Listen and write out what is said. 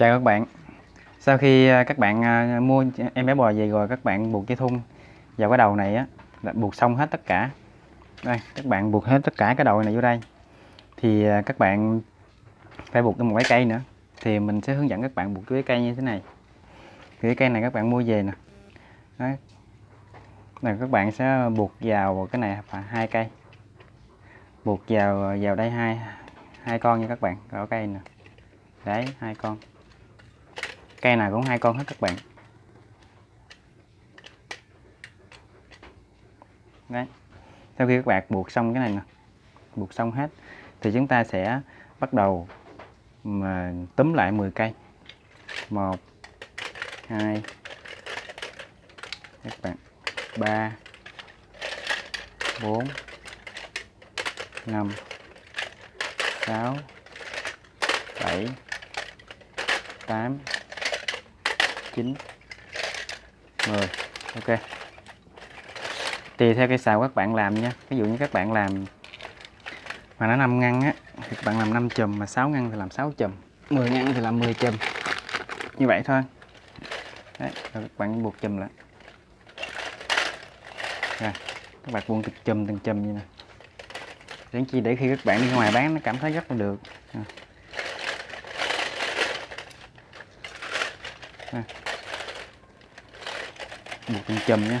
Chào các bạn. Sau khi à, các bạn à, mua em bé bò về rồi, các bạn buộc cái thun vào cái đầu này á, là buộc xong hết tất cả. Đây, các bạn buộc hết tất cả cái đầu này vô đây. Thì à, các bạn phải buộc thêm một cái cây nữa. Thì mình sẽ hướng dẫn các bạn buộc cái cây như thế này. Thì cái cây này các bạn mua về nè. Đấy. này các bạn sẽ buộc vào cái này phải hai cây. Buộc vào vào đây hai hai con nha các bạn. Ở cây nè. Đấy, hai con cây nào cũng hai con hết các bạn. Đấy. Sau khi các bạn buộc xong cái này nè, buộc xong hết, thì chúng ta sẽ bắt đầu mà túm lại 10 cây. Một, hai, các bạn, ba, bốn, năm, sáu, bảy, tám chín. Mười ok. Tùy theo cây xào các bạn làm nha. Ví dụ như các bạn làm mà nó 5 ngăn á thì các bạn làm 5 chùm mà 6 ngăn thì làm 6 chùm. 10 ngăn thì làm 10 chùm. Như vậy thôi. Đấy, rồi các bạn buộc chùm lại. Rồi các bạn buông từng chùm từng chùm như nè đến chi để khi các bạn đi ngoài bán nó cảm thấy rất là được. Rồi. Một con chùm nha